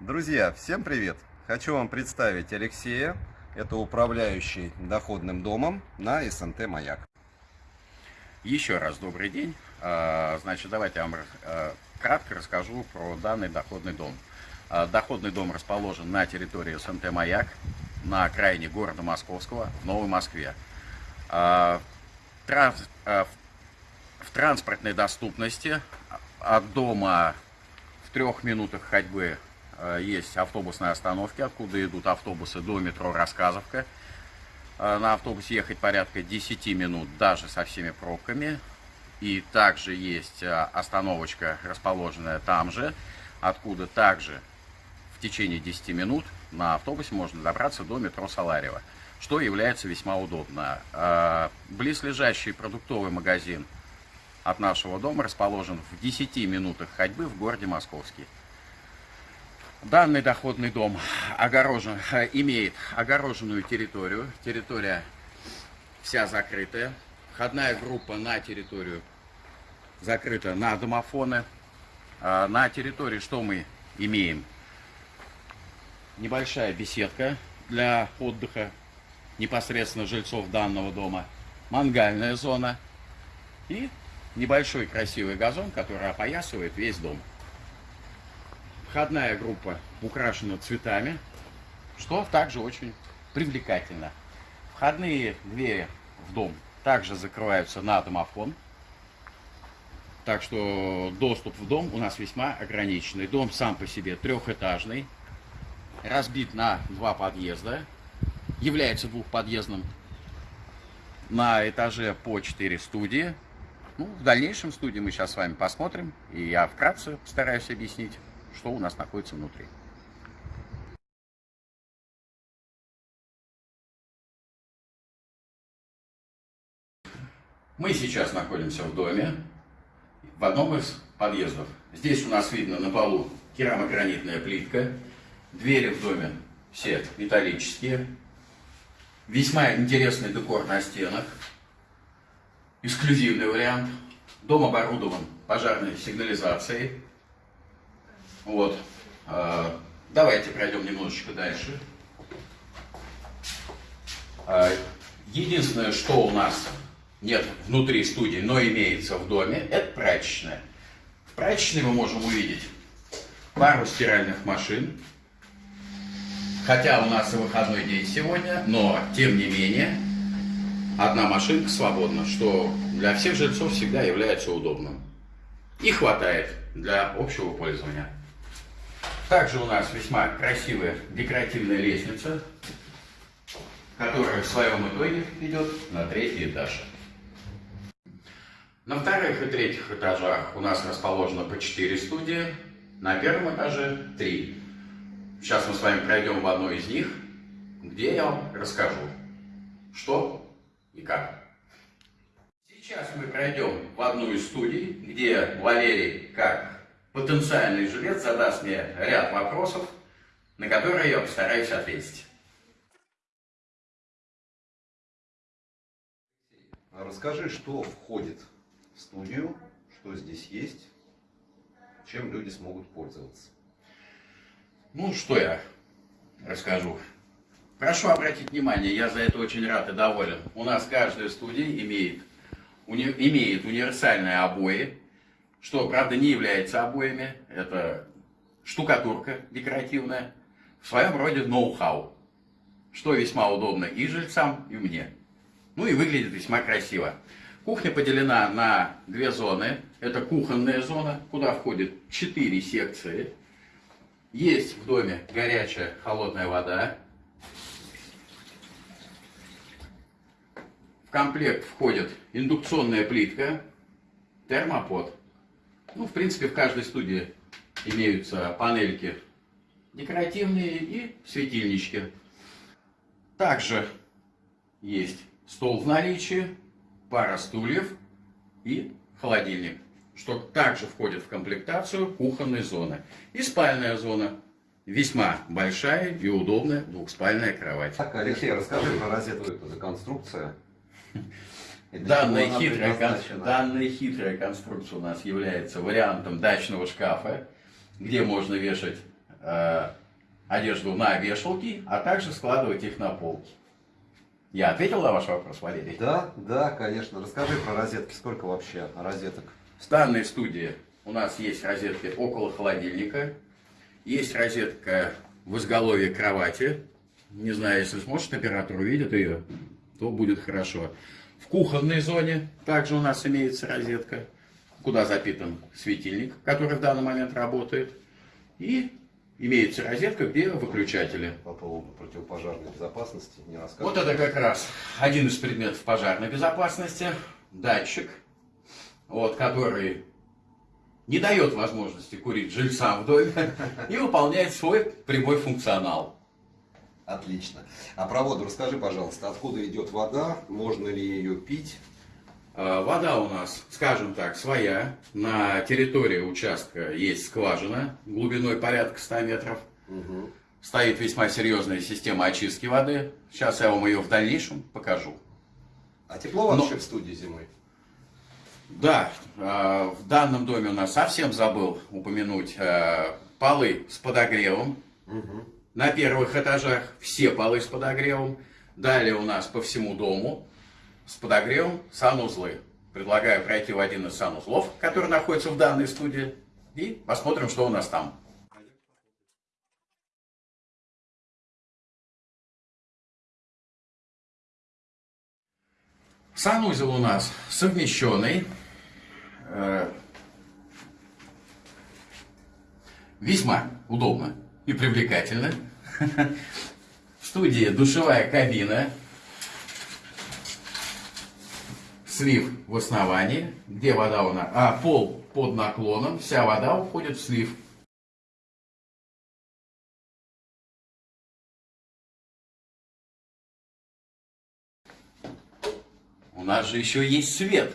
Друзья, всем привет! Хочу вам представить Алексея. Это управляющий доходным домом на СНТ «Маяк». Еще раз добрый день. А, значит, давайте я вам а, кратко расскажу про данный доходный дом. А, доходный дом расположен на территории СНТ «Маяк», на окраине города Московского, в Новой Москве. В транспортной доступности от дома в трех минутах ходьбы есть автобусные остановки, откуда идут автобусы до метро Рассказовка. На автобусе ехать порядка 10 минут, даже со всеми пробками. И также есть остановочка, расположенная там же, откуда также в течение 10 минут на автобусе можно добраться до метро Саларева, что является весьма удобно. Близлежащий продуктовый магазин от нашего дома расположен в 10 минутах ходьбы в городе Московский. Данный доходный дом огорожен, имеет огороженную территорию. Территория вся закрытая. Входная группа на территорию закрыта на домофоны. А на территории что мы имеем? Небольшая беседка для отдыха непосредственно жильцов данного дома. Мангальная зона. И небольшой красивый газон, который опоясывает весь дом. Входная группа украшена цветами, что также очень привлекательно. Входные двери в дом также закрываются на домофон. Так что доступ в дом у нас весьма ограниченный. Дом сам по себе трехэтажный, разбит на два подъезда, является двухподъездным. На этаже по 4 студии. Ну, в дальнейшем студии мы сейчас с вами посмотрим, и я вкратце постараюсь объяснить что у нас находится внутри. Мы сейчас находимся в доме, в одном из подъездов. Здесь у нас видно на полу керамогранитная плитка, двери в доме все металлические, весьма интересный декор на стенах, эксклюзивный вариант. Дом оборудован пожарной сигнализацией, вот. А, давайте пройдем немножечко дальше. А, единственное, что у нас нет внутри студии, но имеется в доме, это прачечная. В прачечной мы можем увидеть пару стиральных машин. Хотя у нас и выходной день сегодня, но тем не менее одна машинка свободна, что для всех жильцов всегда является удобным. И хватает для общего пользования. Также у нас весьма красивая декоративная лестница, которая в своем итоге идет на третий этаж. На вторых и третьих этажах у нас расположено по 4 студии, на первом этаже 3. Сейчас мы с вами пройдем в одну из них, где я вам расскажу, что и как. Сейчас мы пройдем в одну из студий, где Валерий, как потенциальный жилец задаст мне ряд вопросов, на которые я постараюсь ответить. Расскажи, что входит в студию, что здесь есть, чем люди смогут пользоваться. Ну, что я расскажу. Прошу обратить внимание, я за это очень рад и доволен. У нас каждая студия имеет, уни, имеет универсальные обои, что, правда, не является обоями, это штукатурка декоративная, в своем роде ноу-хау, что весьма удобно и жильцам, и мне. Ну и выглядит весьма красиво. Кухня поделена на две зоны. Это кухонная зона, куда входит четыре секции. Есть в доме горячая холодная вода. В комплект входит индукционная плитка, термопод. Ну, в принципе, в каждой студии имеются панельки декоративные и светильнички. Также есть стол в наличии, пара стульев и холодильник, что также входит в комплектацию кухонной зоны. И спальная зона. Весьма большая и удобная двухспальная кровать. Так, Алексей, расскажи про розетку, это за конструкция. Данная хитрая, данная хитрая конструкция у нас является вариантом дачного шкафа, где можно вешать э, одежду на вешалки, а также складывать их на полки. Я ответил на ваш вопрос, Валерий? Да, да, конечно. Расскажи про розетки. Сколько вообще розеток? В данной студии у нас есть розетки около холодильника, есть розетка в изголовье кровати. Не знаю, если сможет оператор увидит ее, то будет хорошо. В кухонной зоне также у нас имеется розетка, куда запитан светильник, который в данный момент работает. И имеется розетка, где выключатели. По поводу противопожарной безопасности не расскажешь? Вот это как раз один из предметов пожарной безопасности. Датчик, вот, который не дает возможности курить жильцам в доме и выполняет свой прямой функционал. Отлично. А про воду расскажи, пожалуйста, откуда идет вода, можно ли ее пить? Э, Вода у нас, скажем так, своя. На территории участка есть скважина глубиной порядка 100 метров. Мгм. Стоит весьма серьезная система очистки воды. Сейчас я вам ее в дальнейшем покажу. А тепло Но- вообще в студии зимой? Да, э, в данном доме у нас совсем забыл упомянуть э, полы с подогревом. Мгм. На первых этажах все полы с подогревом. Далее у нас по всему дому с подогревом санузлы. Предлагаю пройти в один из санузлов, который находится в данной студии, и посмотрим, что у нас там. Санузел у нас совмещенный. э, Весьма удобно и привлекательно. В студии душевая кабина. Слив в основании, где вода у нас, а пол под наклоном, вся вода уходит в слив. У нас же еще есть свет,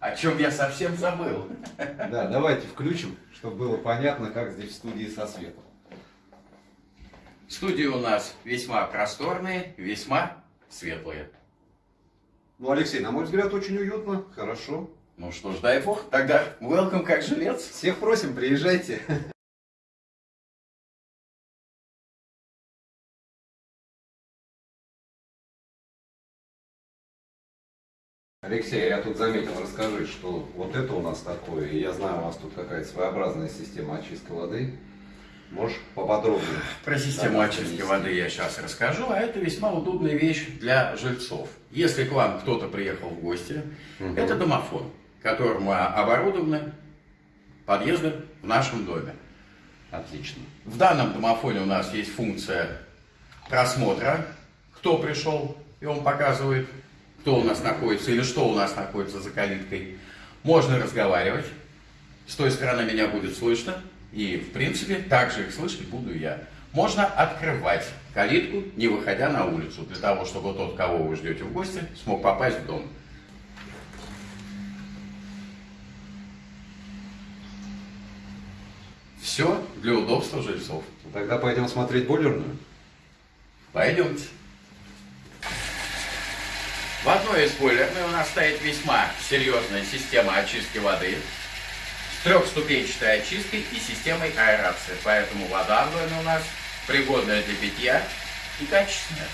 о чем я совсем забыл. Да, давайте включим, чтобы было понятно, как здесь в студии со светом. Студии у нас весьма просторные, весьма светлые. Ну, Алексей, на мой взгляд, очень уютно, хорошо. Ну что ж, дай бог, тогда welcome как жилец. Всех просим, приезжайте. Алексей, я тут заметил, расскажи, что вот это у нас такое, я знаю, у вас тут какая-то своеобразная система очистки воды. Можешь поподробнее? Про систему Да, очистки воды я сейчас расскажу, а это весьма удобная вещь для жильцов. Если к вам кто-то приехал в гости, Мгм. это домофон, которым оборудованы подъезды в нашем доме. Отлично. В данном домофоне у нас есть функция просмотра, кто пришел, и он показывает, кто у нас находится или что у нас находится за калиткой. Можно разговаривать, с той стороны меня будет слышно, и в принципе также их слышать буду я. Можно открывать калитку, не выходя на улицу, для того, чтобы тот, кого вы ждете в гости, смог попасть в дом. Все для удобства жильцов. Тогда пойдем смотреть бойлерную. Пойдемте. В одной из бойлерной у нас стоит весьма серьезная система очистки воды трехступенчатой очисткой и системой аэрации. Поэтому вода в доме у нас пригодная для питья и качественная.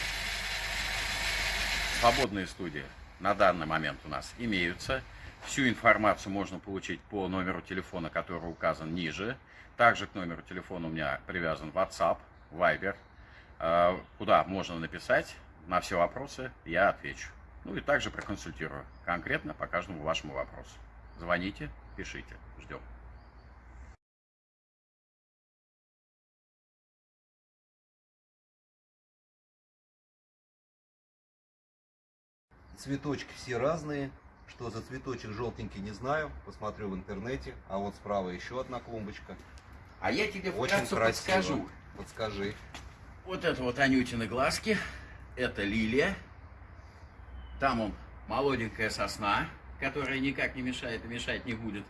Свободные студии на данный момент у нас имеются. Всю информацию можно получить по номеру телефона, который указан ниже. Также к номеру телефона у меня привязан WhatsApp, Viber, э, куда можно написать на все вопросы, я отвечу. Ну и также проконсультирую конкретно по каждому вашему вопросу. Звоните, пишите, ждем. Цветочки все разные. Что за цветочек желтенький, не знаю. Посмотрю в интернете. А вот справа еще одна клумбочка. А я тебе Очень красиво. подскажу. Подскажи. Вот это вот Анютины глазки, это лилия. Там он молоденькая сосна, которая никак не мешает и мешать не будет.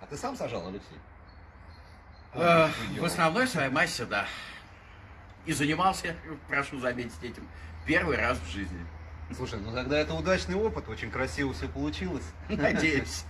А ты сам сажал, Алексей? Э, В основной своей массе, да. И занимался, прошу заметить этим, первый раз в жизни. Слушай, ну тогда это удачный опыт, очень красиво все получилось. Надеюсь.